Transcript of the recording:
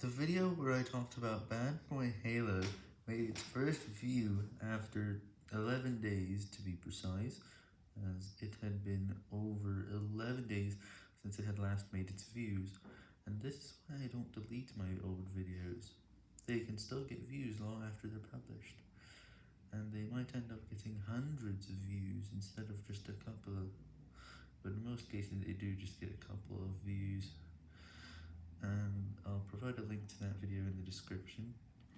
The video where I talked about Bad Boy Halo made its first view after 11 days to be precise, as it had been over 11 days since it had last made its views, and this is why I don't delete my old videos. They can still get views long after they're published, and they might end up getting hundreds of views instead of just a couple, but in most cases they do just get a couple of views, provide a link to that video in the description.